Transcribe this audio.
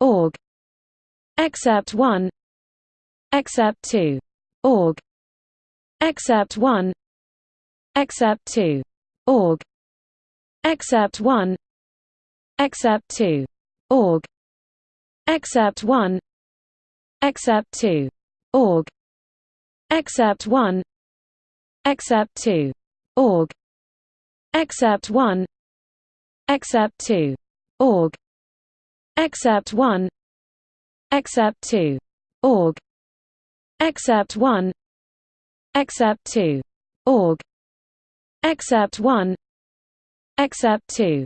org. Except 1 except 2 org. Except 1 except 2 org. Except 1 except 2 org. Except 1 except 2 org. Except 1 except 2 org. Except 1 except 2 org Excerpt 1 Excerpt 2. Org Excerpt 1 Excerpt 2. Org Excerpt 1 Excerpt 2.